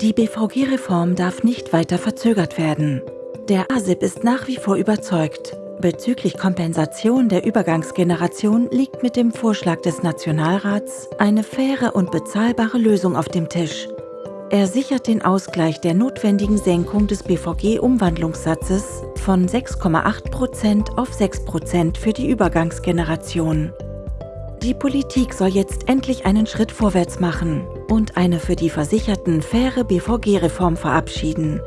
Die BVG-Reform darf nicht weiter verzögert werden. Der ASIP ist nach wie vor überzeugt, Bezüglich Kompensation der Übergangsgeneration liegt mit dem Vorschlag des Nationalrats eine faire und bezahlbare Lösung auf dem Tisch. Er sichert den Ausgleich der notwendigen Senkung des BVG-Umwandlungssatzes von 6,8% auf 6% für die Übergangsgeneration. Die Politik soll jetzt endlich einen Schritt vorwärts machen und eine für die Versicherten faire BVG-Reform verabschieden.